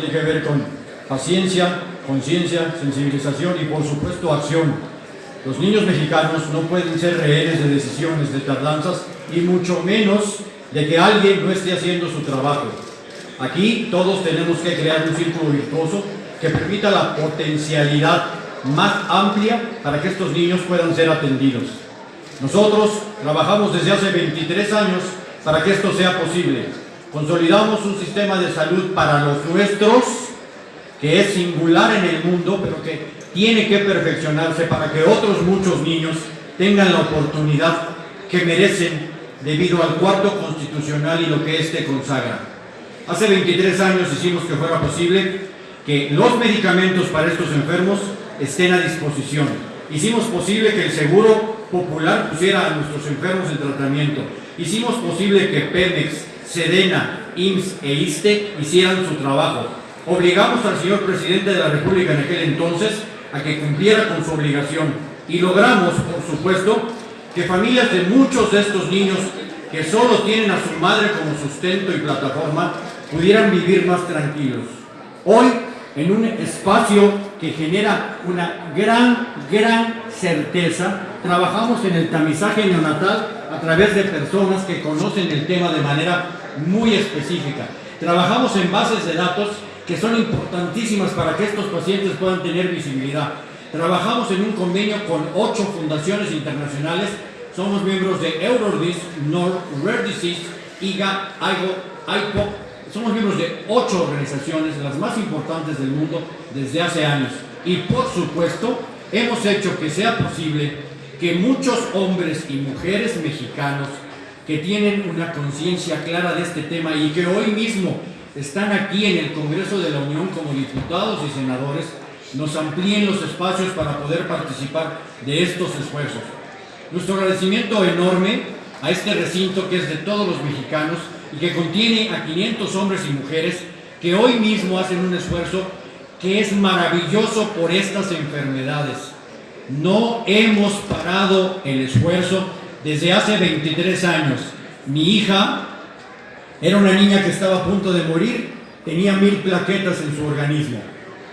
tiene que ver con paciencia, conciencia, sensibilización y por supuesto acción. Los niños mexicanos no pueden ser rehenes de decisiones, de tardanzas y mucho menos de que alguien no esté haciendo su trabajo. Aquí todos tenemos que crear un círculo virtuoso que permita la potencialidad más amplia para que estos niños puedan ser atendidos. Nosotros trabajamos desde hace 23 años para que esto sea posible. Consolidamos un sistema de salud para los nuestros, que es singular en el mundo, pero que tiene que perfeccionarse para que otros muchos niños tengan la oportunidad que merecen debido al cuarto constitucional y lo que éste consagra. Hace 23 años hicimos que fuera posible que los medicamentos para estos enfermos estén a disposición. Hicimos posible que el Seguro Popular pusiera a nuestros enfermos en tratamiento. Hicimos posible que Pemex, Sedena, IMSS e ISTE hicieran su trabajo. Obligamos al señor presidente de la República en aquel entonces a que cumpliera con su obligación y logramos, por supuesto, que familias de muchos de estos niños que solo tienen a su madre como sustento y plataforma pudieran vivir más tranquilos. Hoy, en un espacio que genera una gran, gran certeza, trabajamos en el tamizaje neonatal a través de personas que conocen el tema de manera muy específica. Trabajamos en bases de datos que son importantísimas para que estos pacientes puedan tener visibilidad. Trabajamos en un convenio con ocho fundaciones internacionales, somos miembros de Eurodis, Nord, Rare Disease, IGA, IGO, IPOC, somos miembros de ocho organizaciones, las más importantes del mundo, desde hace años. Y por supuesto, hemos hecho que sea posible que muchos hombres y mujeres mexicanos que tienen una conciencia clara de este tema y que hoy mismo están aquí en el Congreso de la Unión como diputados y senadores, nos amplíen los espacios para poder participar de estos esfuerzos. Nuestro agradecimiento enorme a este recinto que es de todos los mexicanos y que contiene a 500 hombres y mujeres que hoy mismo hacen un esfuerzo que es maravilloso por estas enfermedades. No hemos parado el esfuerzo desde hace 23 años. Mi hija era una niña que estaba a punto de morir, tenía mil plaquetas en su organismo.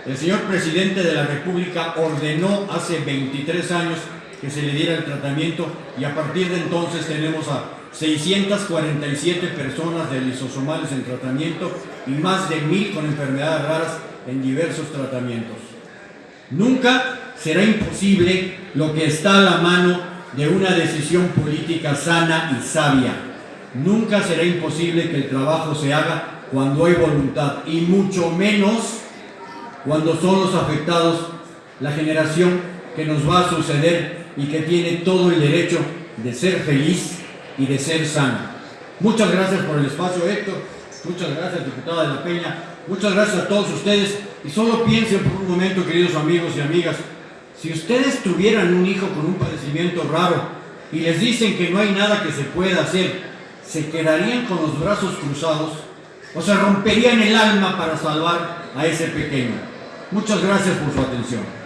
El señor presidente de la República ordenó hace 23 años que se le diera el tratamiento y a partir de entonces tenemos a 647 personas de lisosomales en tratamiento y más de mil con enfermedades raras en diversos tratamientos. Nunca será imposible lo que está a la mano de una decisión política sana y sabia. Nunca será imposible que el trabajo se haga cuando hay voluntad y mucho menos cuando son los afectados la generación que nos va a suceder y que tiene todo el derecho de ser feliz y de ser sana. Muchas gracias por el espacio, Héctor. Muchas gracias, diputada de la Peña. Muchas gracias a todos ustedes. Y solo piensen por un momento, queridos amigos y amigas, si ustedes tuvieran un hijo con un padecimiento raro y les dicen que no hay nada que se pueda hacer, ¿se quedarían con los brazos cruzados o se romperían el alma para salvar a ese pequeño? Muchas gracias por su atención.